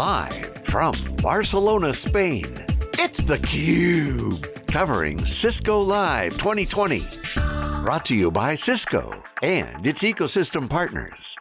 Live from Barcelona, Spain, it's theCUBE. Covering Cisco Live 2020. Brought to you by Cisco and its ecosystem partners.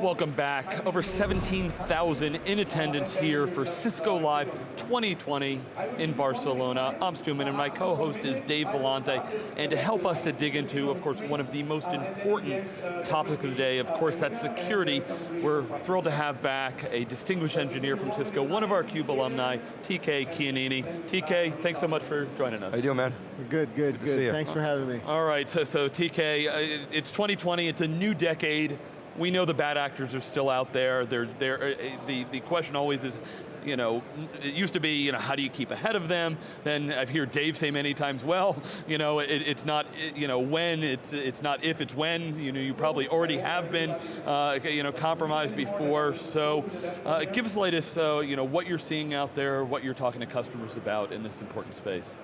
Welcome back. Over 17,000 in attendance here for Cisco Live 2020 in Barcelona. I'm Stu Miniman and my co-host is Dave Vellante. And to help us to dig into, of course, one of the most important topics of the day, of course, that's security. We're thrilled to have back a distinguished engineer from Cisco, one of our CUBE alumni, TK Keanini. TK, thanks so much for joining us. How you doing, man? Good, good, good. good. Thanks for having me. All right, so, so TK, uh, it's 2020, it's a new decade we know the bad actors are still out there. They're, they're, uh, the, the question always is, you know, it used to be, you know, how do you keep ahead of them? Then I've heard Dave say many times, well, you know, it, it's not, you know, when, it's, it's not if, it's when. You know, you probably already have been, uh, you know, compromised before. So uh, give us the latest, uh, you know, what you're seeing out there, what you're talking to customers about in this important space.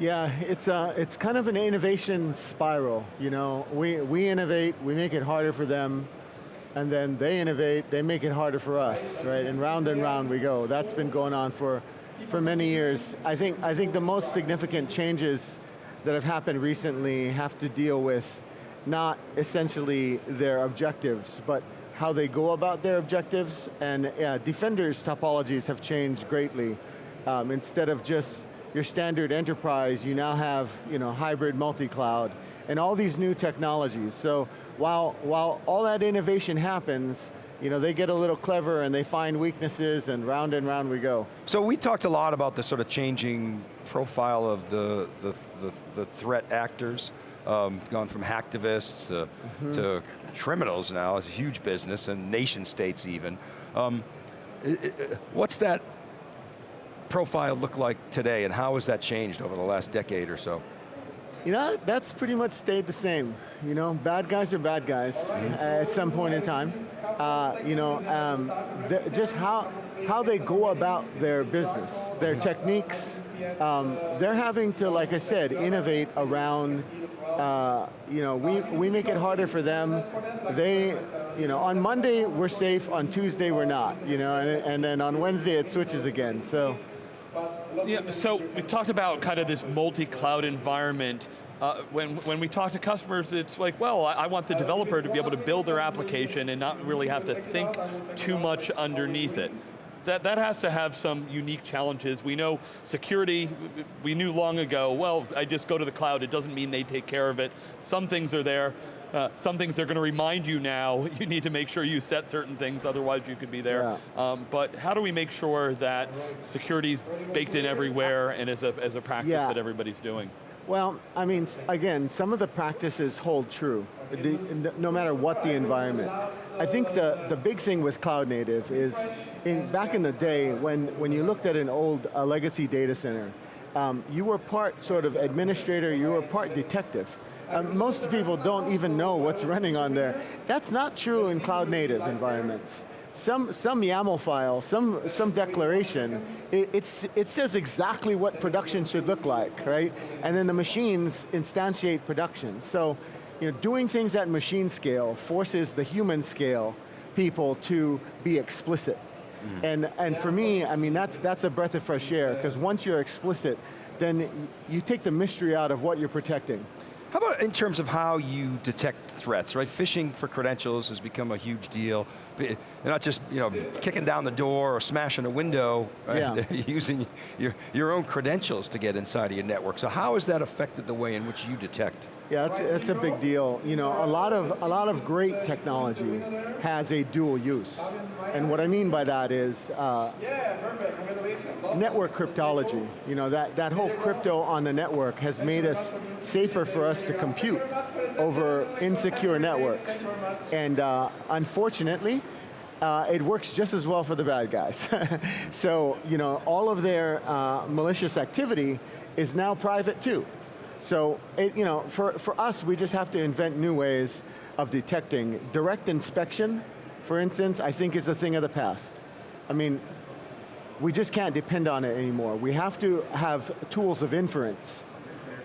Yeah, it's, uh, it's kind of an innovation spiral. You know, we, we innovate, we make it harder for them, and then they innovate, they make it harder for us, right? And round and round we go. That's been going on for, for many years. I think, I think the most significant changes that have happened recently have to deal with not essentially their objectives, but how they go about their objectives, and Defender's topologies have changed greatly. Um, instead of just your standard enterprise, you now have you know, hybrid multi-cloud, and all these new technologies. So while, while all that innovation happens, you know, they get a little clever and they find weaknesses and round and round we go. So we talked a lot about the sort of changing profile of the, the, the, the threat actors, um, gone from hacktivists to, mm -hmm. to criminals now, it's a huge business, and nation states even. Um, what's that profile look like today, and how has that changed over the last decade or so? You know, that's pretty much stayed the same. You know, bad guys are bad guys uh, at some point in time. Uh, you know, um, just how, how they go about their business, their techniques, um, they're having to, like I said, innovate around, uh, you know, we, we make it harder for them. They, you know, on Monday we're safe, on Tuesday we're not, you know, and, and then on Wednesday it switches again, so. Yeah, so we talked about kind of this multi-cloud environment. Uh, when, when we talk to customers, it's like, well, I, I, want the developer to be able to build their application and not really have to think too much underneath it. That, that has to have some unique challenges. We know security, we knew long ago, well, I just go to the cloud, it doesn't mean they take care of it. Some things are there, uh, some things they're going to remind you now, you need to make sure you set certain things, otherwise you could be there. Yeah. Um, but how do we make sure that security is baked in everywhere and as a, as a practice yeah. that everybody's doing? Well, I mean, again, some of the practices hold true, no matter what the environment. I think the, the big thing with cloud native is, in, back in the day, when, when you looked at an old uh, legacy data center, um, you were part sort of administrator, you were part detective. Um, most people don't even know what's running on there. That's not true in cloud native environments. Some, some YAML file, some, some declaration, it, it's, it says exactly what production should look like, right? And then the machines instantiate production. So, you know, doing things at machine scale forces the human scale people to be explicit. Mm. And, and for me, I mean, that's, that's a breath of fresh air, because once you're explicit, then you take the mystery out of what you're protecting. How about in terms of how you detect threats, right? Phishing for credentials has become a huge deal. They're not just you know, kicking down the door or smashing a window, right? yeah. they're using your, your own credentials to get inside of your network. So how has that affected the way in which you detect? Yeah, that's, that's a big deal. You know, a lot of a lot of great technology has a dual use, and what I mean by that is uh, network cryptology. You know, that that whole crypto on the network has made us safer for us to compute over insecure networks, and uh, unfortunately. Uh, it works just as well for the bad guys. so, you know, all of their uh, malicious activity is now private too. So, it, you know, for, for us, we just have to invent new ways of detecting. Direct inspection, for instance, I think is a thing of the past. I mean, we just can't depend on it anymore. We have to have tools of inference.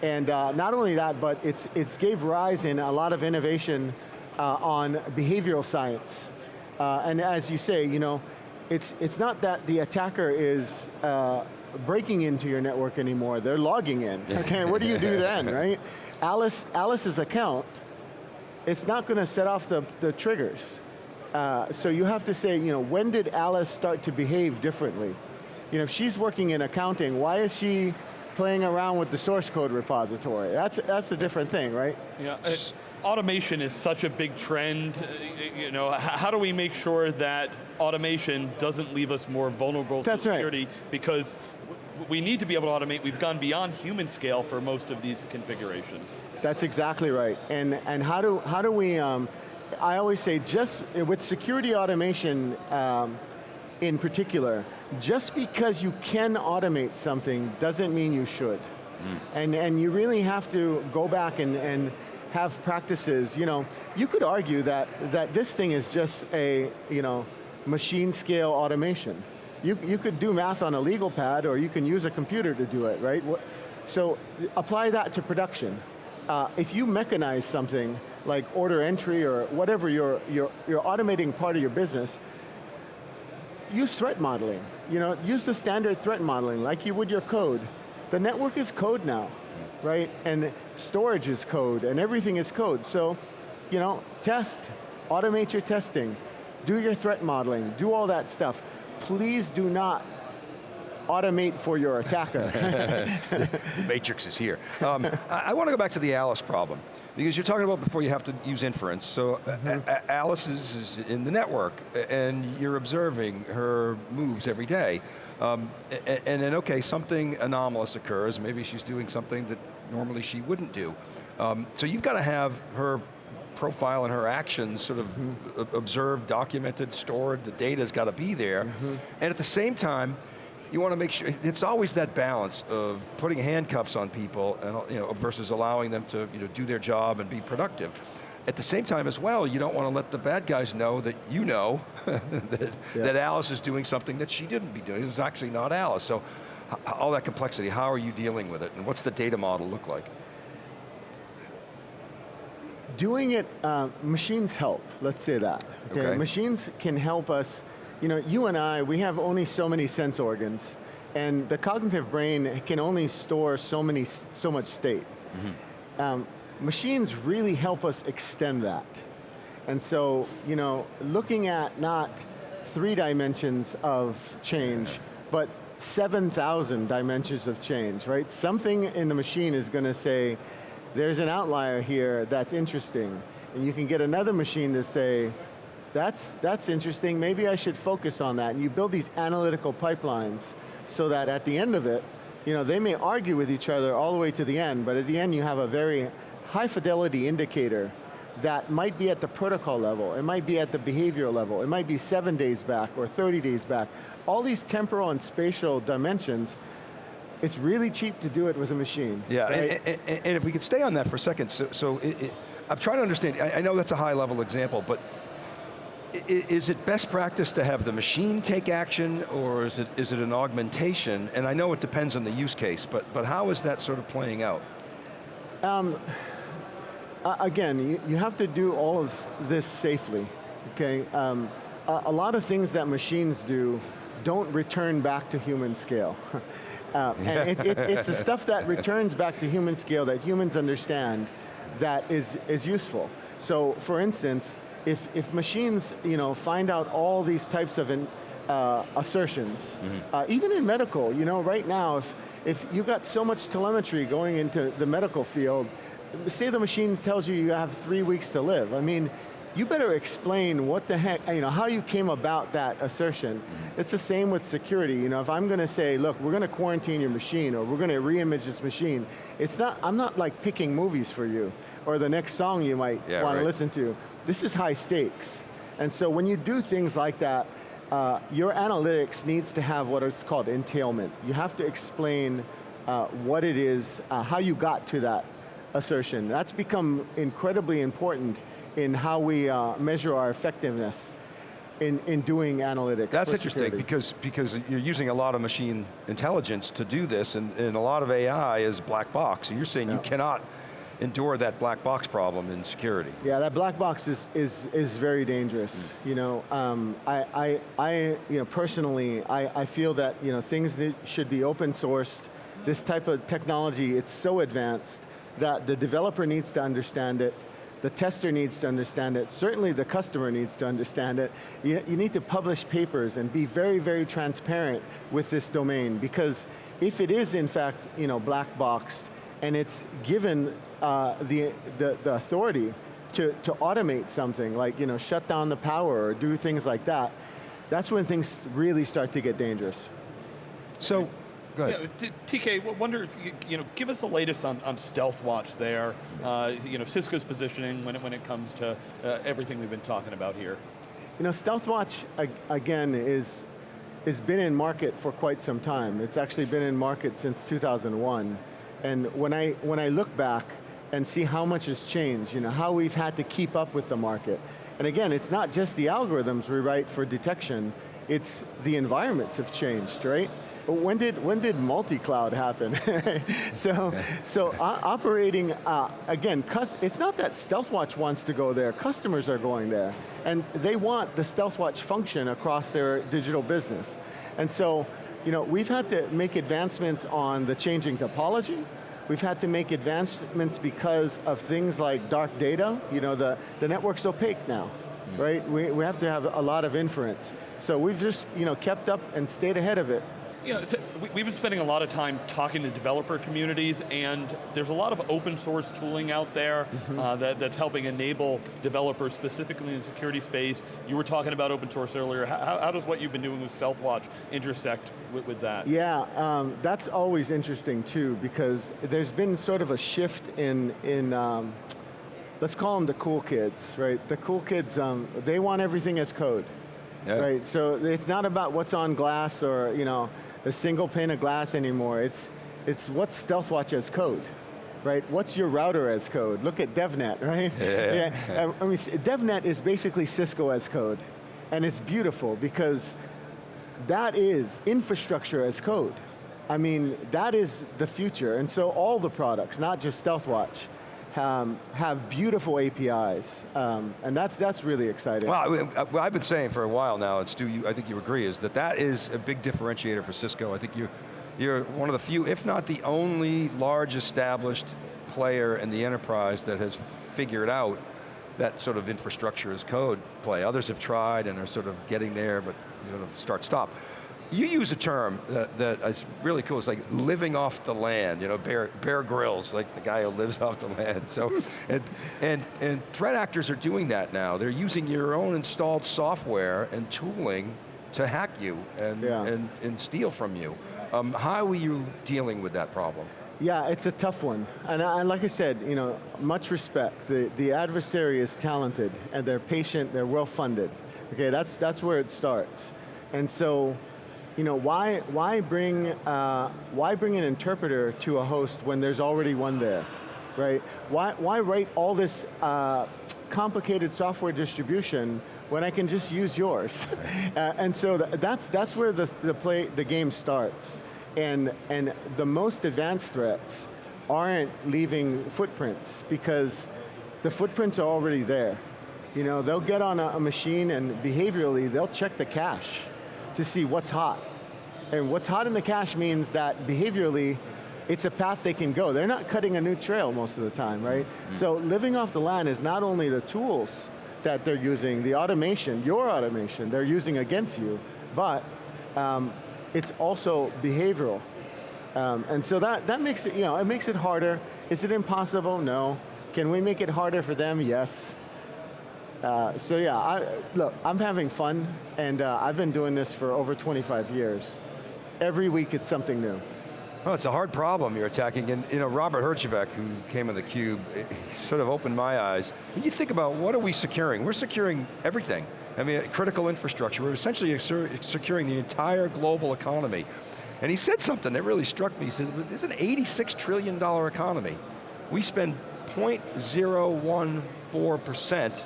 And uh, not only that, but it's, it's gave rise in a lot of innovation uh, on behavioral science. Uh, and as you say, you know, it's, it's not that the attacker is uh, breaking into your network anymore, they're logging in. Okay, what do you do then, right? Alice, Alice's account, it's not going to set off the, the triggers. Uh, so you have to say, you know, when did Alice start to behave differently? You know, if she's working in accounting, why is she playing around with the source code repository? That's, that's a different thing, right? Yeah, it, automation is such a big trend. Uh, you know, how do we make sure that automation doesn't leave us more vulnerable That's to security? Right. Because we need to be able to automate. We've gone beyond human scale for most of these configurations. That's exactly right. And, and how, do, how do we, um, I always say just with security automation um, in particular, just because you can automate something doesn't mean you should. Mm. And, and you really have to go back and, and have practices, you know, you could argue that, that this thing is just a, you know, machine scale automation. You, you could do math on a legal pad or you can use a computer to do it, right? So apply that to production. Uh, if you mechanize something like order entry or whatever you're, you're, you're automating part of your business, use threat modeling. You know, use the standard threat modeling like you would your code. The network is code now, right? And storage is code and everything is code. So, you know, test, automate your testing, do your threat modeling, do all that stuff. Please do not automate for your attacker. the matrix is here. Um, I, I, want to go back to the Alice problem, because you're talking about before you have to use inference. So mm -hmm. Alice is, is, in the network, and you're observing her moves every day. Um, and, and, then, okay, something anomalous occurs, maybe she's doing something that normally she wouldn't do. Um, so you've got to have her profile and her actions sort of mm -hmm. observed, documented, stored, the data's got to be there. Mm -hmm. And at the same time, you want to make sure, it's always that balance of putting handcuffs on people and, you know, versus allowing them to you know, do their job and be productive. At the same time as well, you don't want to let the bad guys know that you know that, yeah. that Alice is doing something that she didn't be doing. It's actually not Alice. So all that complexity, how are you dealing with it? And what's the data model look like? Doing it, uh, machines help, let's say that. Okay? okay? Machines can help us you know, you and I, we have only so many sense organs, and the cognitive brain can only store so many, so much state. Mm -hmm. um, machines really help us extend that. And so, you know, looking at not three dimensions of change, but 7,000 dimensions of change, right? Something in the machine is going to say, there's an outlier here that's interesting. And you can get another machine to say, that's, that's interesting, maybe I should focus on that. And you build these analytical pipelines so that at the end of it, you know, they may argue with each other all the way to the end, but at the end you have a very high fidelity indicator that might be at the protocol level, it might be at the behavioral level, it might be seven days back or 30 days back. All these temporal and spatial dimensions, it's really cheap to do it with a machine. Yeah, right? and, and, and, if we could stay on that for a second, so, so it, it, I'm trying to understand, I, I know that's a high level example, but is it best practice to have the machine take action or is it, is it an augmentation? And I know it depends on the use case, but, but how is that sort of playing out? Um, again, you, you, have to do all of this safely, okay? Um, a, a, lot of things that machines do don't return back to human scale. uh, and it, it's, it's the stuff that returns back to human scale that humans understand that is, is useful. So for instance, if, if machines you know, find out all these types of in, uh, assertions, mm -hmm. uh, even in medical, you know, right now, if, if you've got so much telemetry going into the medical field, say the machine tells you you have three weeks to live, I mean, you better explain what the heck, you know, how you came about that assertion. Mm -hmm. It's the same with security, you know, if I'm going to say, look, we're going to quarantine your machine, or we're going to re-image this machine, it's not, I'm not like picking movies for you, or the next song you might yeah, want right. to listen to. This is high stakes. And so when you do things like that, uh, your analytics needs to have what is called entailment. You have to explain uh, what it is, uh, how you got to that assertion. That's become incredibly important in how we uh, measure our effectiveness in, in doing analytics. That's interesting because, because you're using a lot of machine intelligence to do this and, and a lot of AI is black box. you're saying yeah. you cannot endure that black box problem in security. Yeah, that black box is is is very dangerous. Mm. You know, um, I, I I you know personally I, I feel that you know things should be open sourced. This type of technology, it's so advanced that the developer needs to understand it the tester needs to understand it, certainly the customer needs to understand it. You, you, need to publish papers and be very, very transparent with this domain because if it is in fact you know, black boxed and it's given uh, the, the, the authority to, to automate something like you know, shut down the power or do things like that, that's when things really start to get dangerous. So, Go ahead. Yeah, TK, wonder, you know, give us the latest on, on Stealthwatch there. Uh, you know, Cisco's positioning when it, when it comes to uh, everything we've been talking about here. You know, Stealthwatch, again, is has been in market for quite some time. It's actually been in market since 2001. And when I, when I look back and see how much has changed, you know, how we've had to keep up with the market. And again, it's not just the algorithms we write for detection, it's the environments have changed, right? when did when did multi-cloud happen? so so operating uh, again, it's not that StealthWatch wants to go there. Customers are going there, and they want the StealthWatch function across their digital business. And so, you know, we've had to make advancements on the changing topology. We've had to make advancements because of things like dark data. You know, the the network's opaque now mm. right? We, we have to have a lot of inference. So we've just you know, kept up and stayed ahead of it. Yeah, so we've been spending a lot of time talking to developer communities and there's a lot of open source tooling out there mm -hmm. uh, that, that's helping enable developers specifically in the security space. You were talking about open source earlier. How, how does what you've been doing with StealthWatch intersect with, with that? Yeah, um, that's always interesting too because there's been sort of a shift in, in um, let's call them the cool kids, right? The cool kids, um, they want everything as code. Yeah. Right, so it's not about what's on glass or, you know, a single pane of glass anymore. It's, it's what's StealthWatch as code, right? What's your router as code? Look at DevNet, right? Yeah. yeah. I mean, DevNet is basically Cisco as code. And it's beautiful because that is infrastructure as code. I mean, that is the future. And so all the products, not just StealthWatch, um, have beautiful APIs, um, and that's that's really exciting. Well, what I've been saying for a while now, and Stu, you, I think you agree, is that that is a big differentiator for Cisco. I think you, you're one of the few, if not the only large established player in the enterprise that has figured out that sort of infrastructure as code play. Others have tried and are sort of getting there, but sort of start stop. You use a term that, that is really cool, it's like living off the land, you know, Bear, Bear Grylls, like the guy who lives off the land. So, and, and, and threat actors are doing that now. They're using your own installed software and tooling to hack you and, yeah. and, and steal from you. Um, how are you dealing with that problem? Yeah, it's a tough one. And, and, like I said, you know, much respect. The, the adversary is talented and they're patient, they're well funded. Okay, that's, that's where it starts. And so, you know, why, why, bring, uh, why bring an interpreter to a host when there's already one there, right? Why, why write all this uh, complicated software distribution when I can just use yours? uh, and so th that's, that's where the, the, play, the game starts. And, and the most advanced threats aren't leaving footprints because the footprints are already there. You know, they'll get on a, a machine and behaviorally, they'll check the cache to see what's hot. And what's hot in the cache means that behaviorally, it's a path they can go. They're not cutting a new trail most of the time, right? Mm -hmm. So living off the land is not only the tools that they're using, the automation, your automation, they're using against you, but um, it's also behavioral. Um, and so that, that makes it, you know, it makes it harder. Is it impossible? No. Can we make it harder for them? Yes. Uh, so yeah, I, look, I'm having fun, and uh, I've been doing this for over 25 years. Every week it's something new. Well, it's a hard problem you're attacking, and you know, Robert Herjavec, who came on theCUBE, sort of opened my eyes. When you think about what are we securing? We're securing everything. I mean, critical infrastructure. We're essentially securing the entire global economy. And he said something that really struck me. He said, it's an $86 trillion economy. We spend 0.014%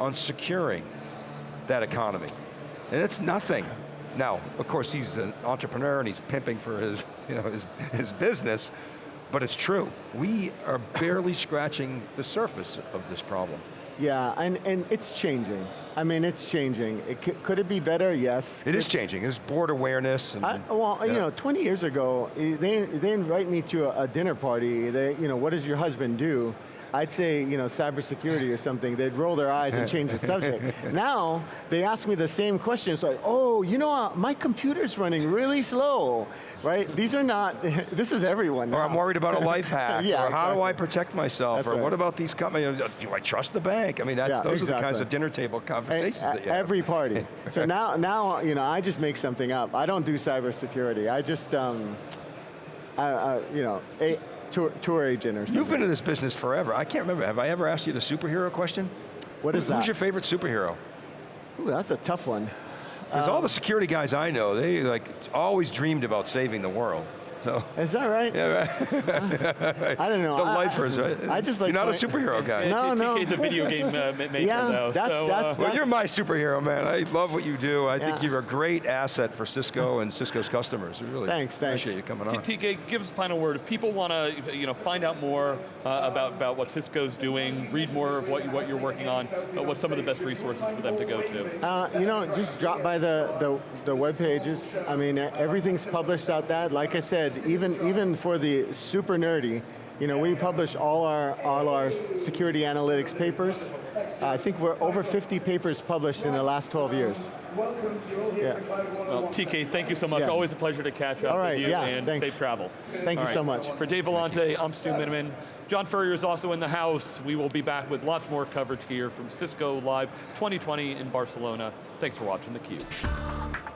on securing that economy. And it's nothing. Now, of course, he's an entrepreneur and he's pimping for his, you know, his, his business, but it's true. We are barely scratching the surface of this problem. Yeah, and, and it's changing. I mean, it's changing. It could it be better? Yes. It is changing. There's board awareness. And, I, well, you know, 20 years ago, eh, they, they invite me to a, a dinner party. They, you know, what does your husband do? I'd say, you know, cybersecurity or something. They'd roll their eyes and change the subject. now, they ask me the same questions, like, oh, you know, uh, my computer's running really slow, right? These are not, this is everyone Or. I'm worried about a life hack. Yeah, or how do. I protect myself? That's or right. what about these companies? Do I trust the bank? I mean, that's, Yeah, those are the kinds of dinner table conversations that you have. Every party. so now, now, you know, I just make something up. I don't do cybersecurity. I just, um, I, I, you know, a tour, tour agent or something. You've been in this business forever. I can't remember, have I ever asked you the superhero question? What is Who's that? Who's your favorite superhero? Ooh, that's a tough one. Because Um, all the security guys I know, they like always dreamed about saving the world. So, Is that right? yeah, right. I don't know. the I- I- lifers, right? I just like You're not a superhero guy. No, no. TK's a video game uh, ma- maker Yeah, though. that's- so, that's- uh, Well, you're my superhero, man. I love what you do. I think you're a great asset for Cisco and Cisco's customers. We really Thanks, thanks. appreciate you coming on. TK, give us a final word. If people want to you know, find out more uh, about, about what Cisco's doing, read more of what, you, what you're working on, uh, what's some of the best resources for them to go to? Uh, you know, just drop by the, the, the web pages. I mean, everything's published out there. Like I said, even, even for the super nerdy, you know, we publish all our, all our security analytics papers. Uh, I think we're over 50 papers published in the last 12 years. Welcome, you're all here Yeah. Well, TK, thank you so much. Yeah. Always a pleasure to catch up All right, with you yeah, and thanks. safe travels. Thank All you so much. For Dave Vellante, I'm Stu Miniman. John Furrier is also in the house. We will be back with lots more coverage here from Cisco Live 2020 in Barcelona. Thanks for watching theCUBE.